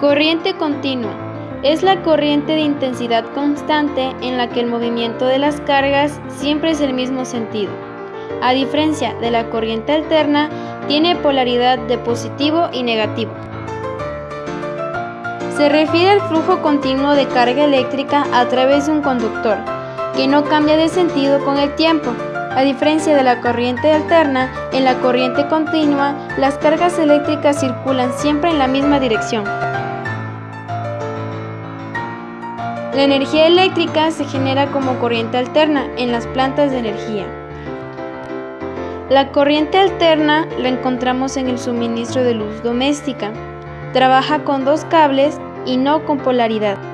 Corriente continua. Es la corriente de intensidad constante en la que el movimiento de las cargas siempre es el mismo sentido. A diferencia de la corriente alterna, tiene polaridad de positivo y negativo. Se refiere al flujo continuo de carga eléctrica a través de un conductor, que no cambia de sentido con el tiempo. A diferencia de la corriente alterna, en la corriente continua, las cargas eléctricas circulan siempre en la misma dirección. La energía eléctrica se genera como corriente alterna en las plantas de energía. La corriente alterna la encontramos en el suministro de luz doméstica. Trabaja con dos cables y no con polaridad.